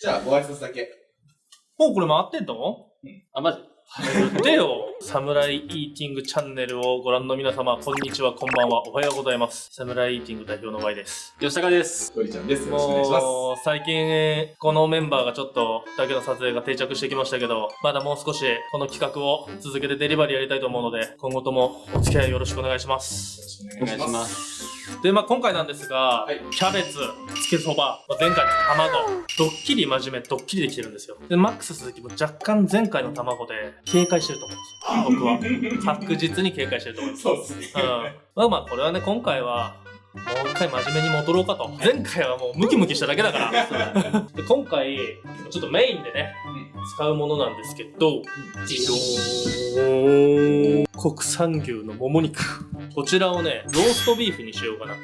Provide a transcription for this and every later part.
じゃあ、ご挨拶だけ。もうこれ回ってんの？あ、マジ？言ってよ。サムライイーティングチャンネルをご覧の皆様、こんにちは、こんばんは、おはようございます。サムライイーティング代表の Y です。吉高です。ゴリちゃんです。よろしくお願いします。最近、このメンバーがちょっと、だけの撮影が定着してきましたけど、まだもう少し、この企画を続けてデリバリーやりたいと思うので、今後ともお付き合いよろしくお願いします。よろしくお願いします。で、まあ今回なんですが、はいキャベツ、つけそば、まあ前回の卵、ドッキリ真面目、ドッキリできてるんですよ。で、マックス鈴木も若干前回の卵で警戒してると思うんですよ。僕は。確実に警戒してると思います。そうですね。うん。まあまあ、これはね、今回は、もう一回真面目に戻ろうかと。前回はもうムキムキしただけだから。で今回、ちょっとメインでね、使うものなんですけど、ジドーン国産牛のもも肉。こちらをね、ローストビーフにしようかなと。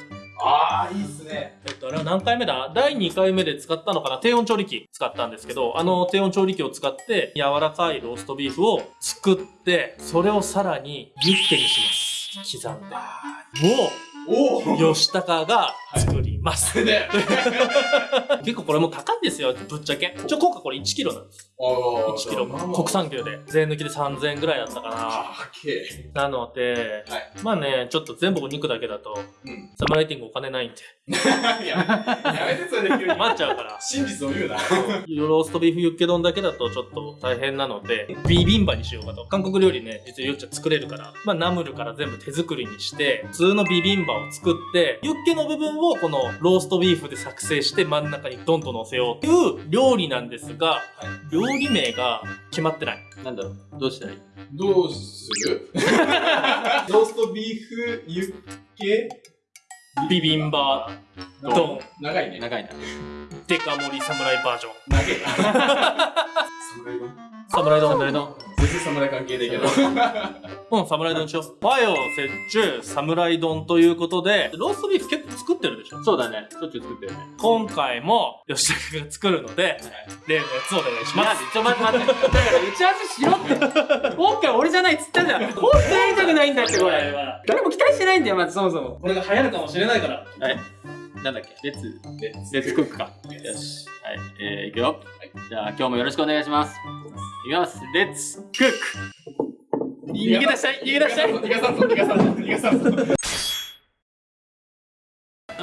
ああ、いいっすね。えっと、あれは何回目だ？第2回目で使ったのかな？低温調理器使ったんですけど、あの低温調理器を使って柔らかいローストビーフを作って、それをさらにユッケにします。刻んで。もう、吉高が作ります。で、結構これも高いんですよ、ぶっちゃけ。ちょ、今回これ1キロなんです。お1キロ。国産牛で。税抜きで3000円ぐらいだったかな。なので、はいまあね、ちょっと全部お肉だけだと、え。うん。サムライティングお金ないんで、いや、やめてそれで急に。余っちゃうから。真実を言うな。ローストビーフユッケ丼だけだとちょっと大変なので、ビビンバにしようかと。韓国料理ね、実はよっちゃ作れるから、まあナムルから全部手作りにして、普通のビビンバを作って、ユッケの部分をこのローストビーフで作成して真ん中にドンと乗せようという料理なんですが、料理名が決まってない。なんだろう？どうしたらいい？どうする？ローストビーフユッケビビンバドン、長いね。長いな。デカ盛り侍バージョン。長いな。侍 丼侍丼。侍丼。全然侍関係ないけど。うん、侍丼にしよう。和洋折衷侍丼ということで、ローストビーフ結構作ってるでしょ？そうだね。しょっちゅう作ってるね。今回も吉高が作るので、例のやつお願いします。ちょ、待って待って。だから打ち合わせしろって。今回俺じゃないっつったじゃん。本当やりたくないんだって、これ。誰も期待してないんだよ、まずそもそも。これが流行るかもしれないから。はい。なんだっけ？レッツ、でレッツクックか。よし。はい。えー、いくよ。じゃあ、今日もよろしくお願いします。いきます。レッツクック逃げ出したい逃げ出したい逃がさんぞ、逃がさんぞ、逃がさんぞ。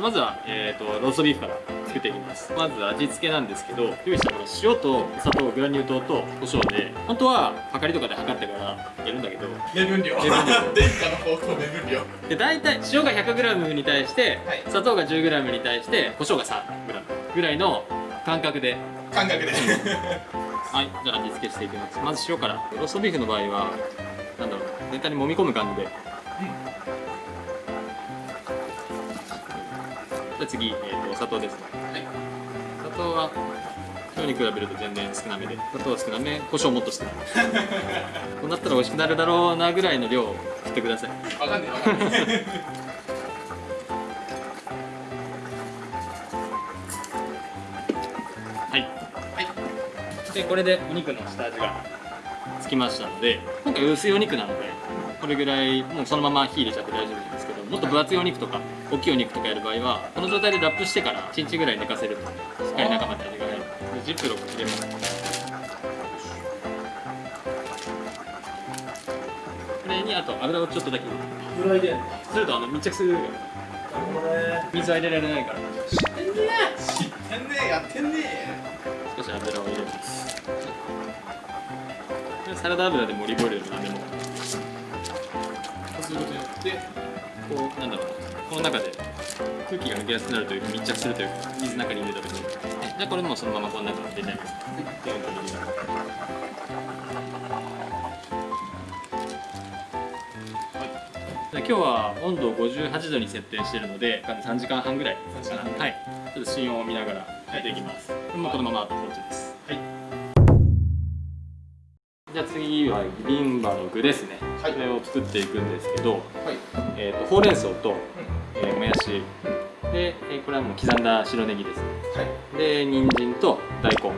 まずは、えー、とローストビーフから作っていきますまず味付けなんですけど用意した塩と砂糖グラニュー糖と胡椒で本当ははかりとかで測ってからやるんだけど目分量。目分量殿下の方向目分量。で大体塩が 100g に対して、はい砂糖が 10g に対して胡椒が 3g ぐらいの感覚で感覚で。はいじゃあ味付けしていきます。まず塩から。ローストビーフの場合はなんだろう全体に揉み込む感じで、じゃあ次、えー、と砂糖ですね。はい。砂糖は今日に比べると全然少なめで。砂糖は少なめ胡椒もっと少なめ こうなったら美味しくなるだろうなぐらいの量を振ってください。わかんねえ、わかんねはいでこれでお肉の下味がつきましたので今回薄いお肉なのでこれぐらいもうそのまま火入れちゃって大丈夫なんですけどもっと分厚いお肉とか大きいお肉とかやる場合はこの状態でラップしてから1日ぐらい寝かせるとしっかり中まで味が入る。でジップロック入れます。これにあと油をちょっとだけぐらいで。するとあの密着する水は入れられないから。え。知ってんねえ、やってんねサラダ油でもオリーブオイルでも何でも。そうすることによって、こうなんだろう。この中で空気が抜けやすくなるというか密着するというか水の中に入れた時にじゃあこれもそのままこの中に入れちゃいますで。本当に入れますで今日は温度を58度に設定しているので3時間半ぐらい。3時間半はいちょっと芯温を見ながらやっていきます。もうこのままあと放置です。じゃあ次はビビンバの具ですね、はい。これを作っていくんですけど、はい。えー、とほうれん草と、えーもやし。で、えーこれはもう刻んだ白ネギですはい。で人参と大根。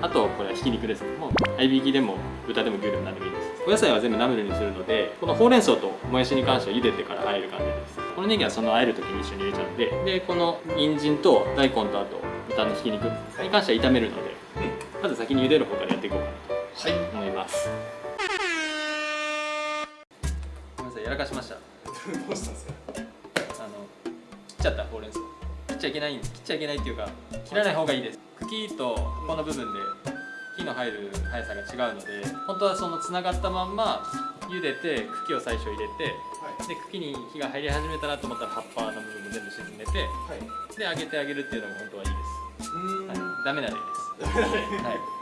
あとこれはひき肉です。もう合いびきでも豚でも牛でも何でもいいです。お野菜は全部ナムルにするのでこのほうれん草ともやしに関しては茹でてから和える感じです。このネギはその和える時に一緒に入れちゃうんででこの人参と大根とあと豚のひき肉に関しては炒めるのでまず先に茹でる方からやっていこうかな。はいとます。ごめんなさいやらかしました。どうしたんですか？あの切っちゃったほうれん草。切っちゃいけないん切っちゃいけないっていうか切らない方がいいです。茎とこの部分で火の入る速さが違うので本当はそのつながったまんま茹でて茎を最初入れてはい。で茎に火が入り始めたなと思ったら葉っぱの部分も全部沈めてはい。で揚げてあげるっていうのが本当はいいです、うーん。はい、ダメな例です。ぜはい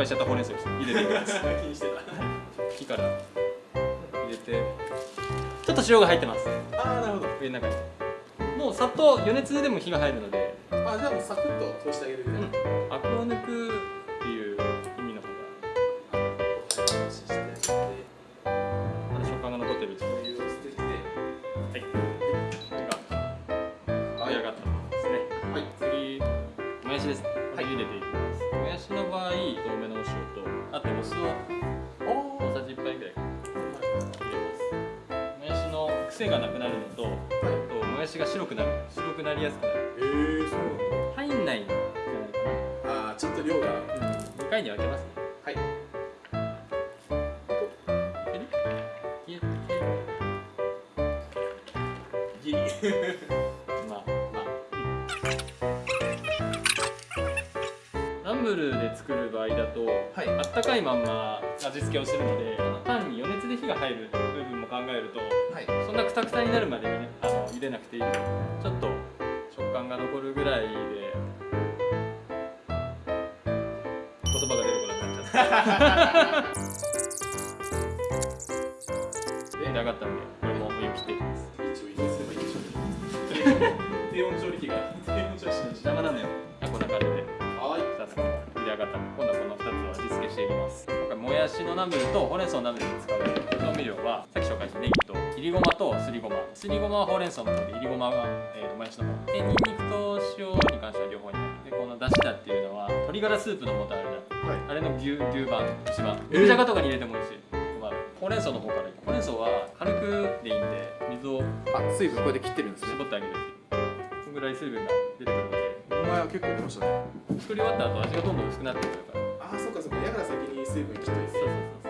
敗しちゃったほうれん草を茹でていきます気にしてた茎から。入れて。ちょっと塩が入ってます。ああなるほど。上の中に。もうさっと余熱でも火が入るので。あじゃあもうサクッと通してあげるぐらい、アクを抜く癖がなくなるのとはいあともやしが白くなる白くなりやすくなる。えー、そう入んないんじゃないなんだあーちょっと量が。かな、うん、2回に分けますね。はい。ギリ。まあまあナンブルで作る場合だと、はい。あったかいまんま味付けをするのでパンに余熱で火が入る部分も考えるとはい。そんなくたくたになるまでにねあの茹でなくていいのでちょっと食感が残るぐらいで言葉が出てこなくなっちゃったで上がったのでこれもお湯切っていきます一応入れすればいいでしょう低温調理器が低温調理器邪魔なのよこんな感じではい2つ茹で上がったので今度はこの2つを味付けしていきます今回もやしのナムルとほうれん草のナムルに使う調味料はといりごまとすりごま。すりごまはほうれん草の方でいりごまが、えー、もやしの方。でニンニクと塩に関しては両方にでこのだしだっていうのは鶏ガラスープの素あるじゃん。はい。あれの牛牛版牛版えー。肉じゃがとかに入れてもいいし、まあ、ほうれん草の方からほうれん草は軽くでいいんで水をあ水分こうやって切ってるんです絞ってあげるっていうそのぐらい水分が出てくるので。お前は結構出ましたね。作り終わった後味がどんどん薄くなってくるから。ああそうかそうか。やから先に水分切っといてそうそうそう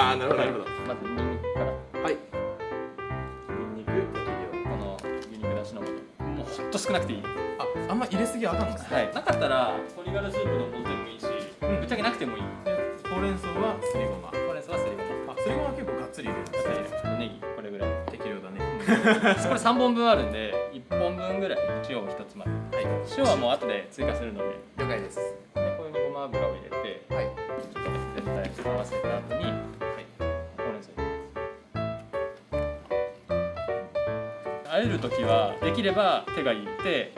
あーなるほどなるほど。まずニンニクから。はい。ニンニクこの牛肉だしの素もうほんと少なくていい。ああんま入れすぎはあかんのですはい。なかったら鶏ガラスープの素でもいいし、ぶっちゃけなくてもいい。ほうれん草はすりごま。ほうれん草はすりごま。あすりごまは結構がっつり入れる。んです。ねネギこれぐらい。適量だね。これ3本分あるんで1本分ぐらい塩を1つまみ。はい。塩はもう後で追加するので。了解です。でこれにごま油を入れてはい。ちょっと絶対合わせた後に、ます。あえる時はできれば手がいいって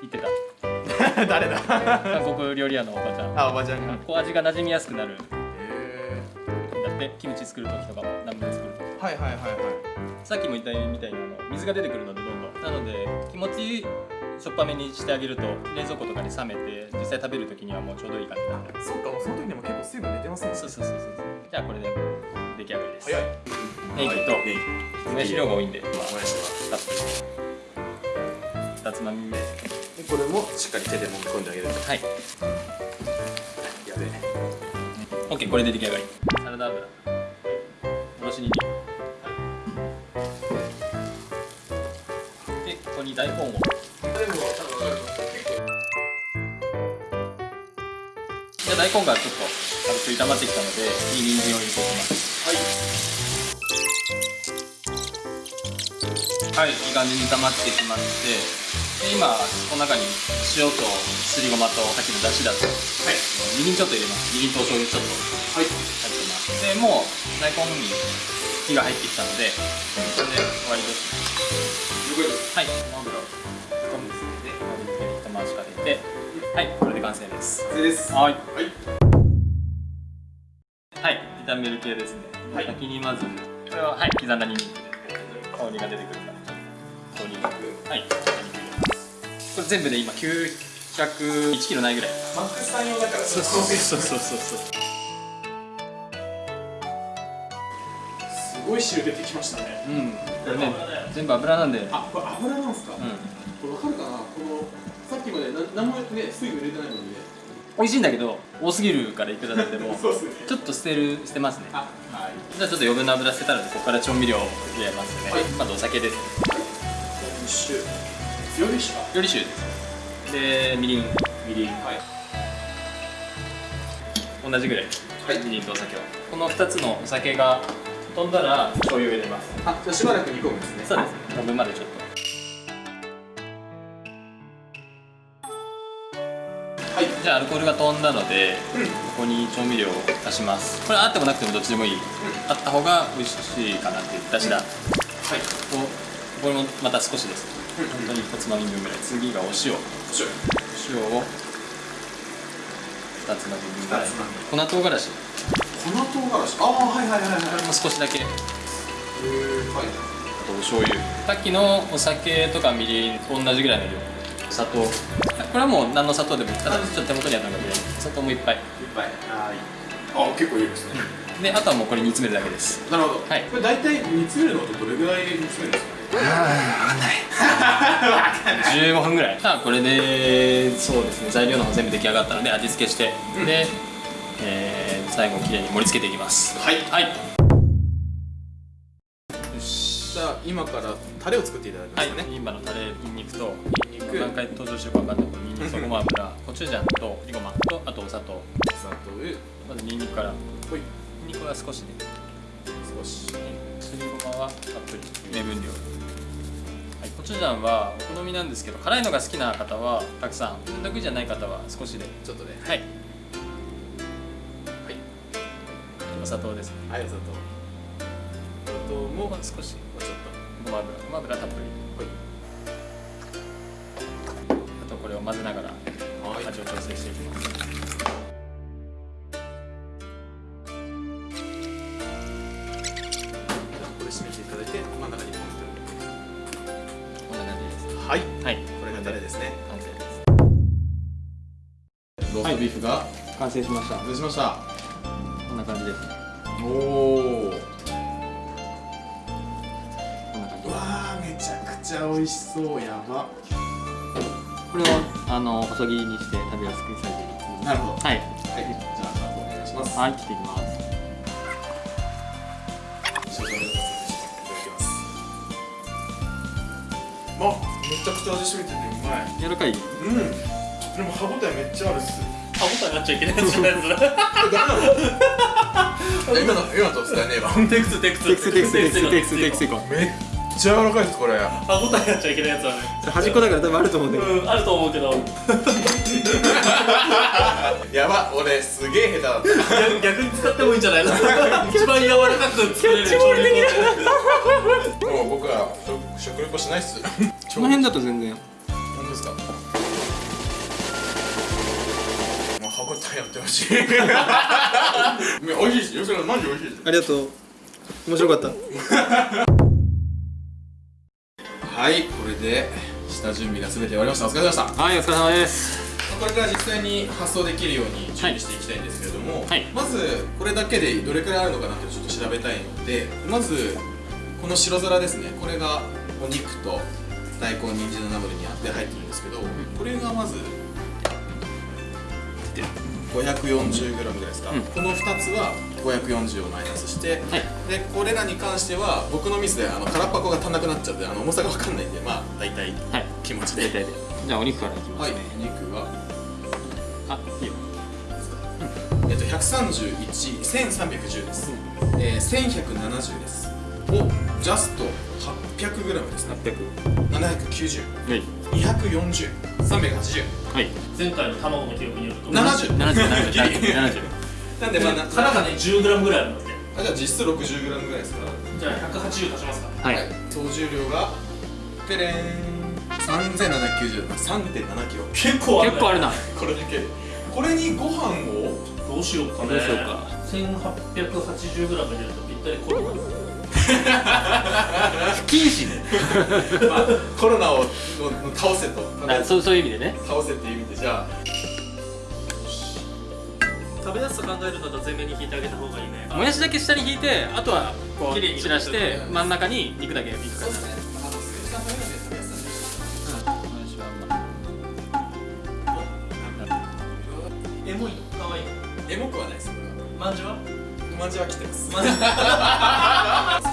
言ってた。誰だ？韓国料理屋のおばちゃん。あおばちゃんが。こう味が馴染みやすくなる。へだってキムチ作る時とかもナムル作る時ーはいはいはいはい。さっきも言ったみたいにあの水が出てくるのでどんどん。なので気持ちしょっぱめにしてあげると冷蔵庫とかに冷めて実際食べる時にはもうちょうどいい感じにな。るそっかその時でも結構水分出てますね。そうそうそうそう。じゃあこれで出来上がりです。早いネギともやし量が多いんで、まあ、もやしたっぷり2つまみ。目でこれもしっかり手で揉み込んであげるはい。やべえ。OK これで出来上がり。サラダ油。おろしにんにくでここに大根を。大根がちょっと軽く炒まってきたので次に人参を入れていきます。はいいい感じに炒まってきましてで今この中に塩とすりごまとさっきのだしだとはい。みりんちょっと入れます。みりんとお醤油ちょっとはい。入ってます。でもう大根に火が入ってきたのでこれで終わりですはい。油をトンですで盛り付けに一回しかけてはい。これで完成です。完成です。はい。はい。はい。炒める系ですね、はい。先にまずこれははい。刻んだニンニクで香りが出てくるから香りがはいニンニク入れますこれ全部で今901キロないぐらい。マックス3用だからそうそうそうそう。そうすごいい汁出てきましたね。うん。これね。全部油なんで。あこれ油なんすか、うん。これわかるかな？このさっきまでな何もね水分入れてないのにね美味しいんだけど多すぎるからいくらだっても ね。ちょっと捨てる捨てますね。あはい。じゃあちょっと余分な油捨てたのでここから調味料を入れますね、はい。まずお酒です。一種強いしか。料理酒です。でみりん。みりん。はい。同じぐらい。はい。みりんとお酒を。この2つのお酒が飛んだら醤油を入れます。あじゃあしばらく煮込むんですね。そうです。飛ぶまでちょっとじゃあアルコールが飛んだので、うん。ここに調味料を足します。これあってもなくてもどっちでもいい、あった方が美味しいかなっていうだしだ、はい。ここれもまた少しです。本当に一つまみ分ぐらい。次がお塩。塩。塩を2つまみ分ぐらい。粉唐辛子。粉唐辛子？ああはいはいはいはいも少しだけ。あへーはい。とお醤油。さっきのお酒とかみりんと同じぐらいの量。砂糖これはもう何の砂糖でもいい。ただちょっと手元にあるのがぐらい砂糖もいっぱい。いっぱい。はいあ結構いいですね。であとはもうこれ煮詰めるだけです。なるほど。はい。これ大体煮詰めるのとどれぐらい煮詰めるんですかね？15 分ぐらい。さあこれでそうですね。材料の方全部出来上がったので味付けして、うん。で、えー最後きれいに盛り付けていきます。はい。はいじゃあ今からタレを作っていただきまはいすかね、今のタレニンニクとニンニク。何回登場してるか分かんないけどニンニクとごま油 コチュジャンとりごまとあとお砂糖。砂糖。まずニンニクから。ほい。ニンニクは少しで。少し。すりごまはたっぷり。目分量。はい、コチュジャンはお好みなんですけど辛いのが好きな方はたくさん。得意じゃない方は少しで。ちょっとね。はい。はい。お砂糖ですね。はい砂糖。砂糖も。少しごま油ごま油たっぷり。とあとこれを混ぜながらはい。味を調整していきますこれ締めていただいて真ん中にポンこんな感じですとはい。はい。これがタレですね。完成です。ローストビーフが完成しました。完成しました。こんな感じです。おおめちゃくちゃ美味しそうやば。これをあの細切りにして食べやすくサイズになるほど。はい。はいじゃあお願いしますはい切っていきます。いただきますあめちゃくちゃ味しみててうまい。柔らかい？うん。でも歯応えめっちゃあるっす。歯応えあっちゃいけないやつじゃ ないですか今の今のと伝えねえわ。テクステクス。テクステクステクステクステクスこめっちゃ柔らかいですこれ。歯応えあっちゃいけないやつはね。端っこだから多分あると思うんだけど。うんあると思うけど。やば俺すげえ下手だった。逆逆に使ってもいいんじゃないの？一番柔らかく作れる調理法もう僕は食食レポしないっす。この辺だと全然。本当ですか？もう歯応えやってほしい。美味しいです。よくらマジ美味しいです。ありがとう。面白かったはいこれで下準備が全て終わりました。お疲れ様でした。はいお疲れ様です。これから実際に発送できるように準備していきたいんですけれども、はい。まずこれだけでどれくらいあるのかなってちょっと調べたいのでまずこの白皿ですね。これがお肉と大根人参のナムルにあって入ってるんですけど、これがまず 540g ぐらいですか、うん。この2つは540をマイナスして、はい。でこれらに関しては僕のミスであの空っ箱が足んなくなっちゃってあの重さが分かんないんでまあ大体はい。気持ちで。大体で。じゃあお肉からいきますはい。肉は？あいいよ。えっと、131、1310です。えー、1170です。を、ジャスト 800g ですね。800 790、はい。240、380、はい。前回の卵の記憶によると。70。70 70ギリ70なんで、まあ、な殻がね 10g ぐらいあるんだってあじゃあ実質 60g ぐらいですから。じゃあ180足しますか。はい。総重量が、てれーん、3790、3.7キロ。結構ある、ね、結構あるな。これだけ。で。これにご飯を、どうしようかね。どうしようか。1880g 入れるとぴったりコロナ。不謹慎 まあ、コロナをの倒せと。あそうそういう意味でね。倒せっていう意味で。じゃあ食べやすさ考えるんだったら全面に引いてあげた方がいいね。もやしだけ下に引いてあとはこう散らして真ん中に肉だけいく感じエモいかわいいエモくはないですまんじゅうはおまんじは来てます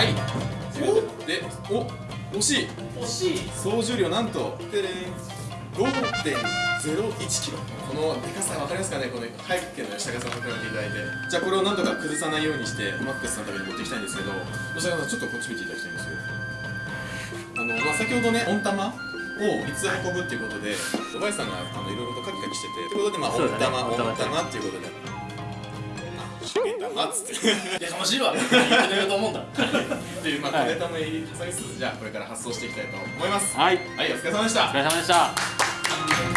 はい。おでお惜しい。惜しい。総重量なんとでれん。5.01キロ。このでかさ分かりますかね？この早く家の吉高さんと比べていただいて。じゃあこれをなんとか崩さないようにしてマックスさんのために持っていきたいんですけど吉高さんちょっとこっち見ていただきたいんですよ。あの、まあ、先ほどね温玉を3つ運ぶっていうことでおばあさんがあのいろいろとカキカキしててってことでまあ温玉、温玉っていうことで。あしめ玉っつって。やかましいわ。言ってると思うんだっていうまあはい小ネタも入り挟みつつじゃあこれから発送していきたいと思います。はい。はいお疲れ様でした。お疲れ様でした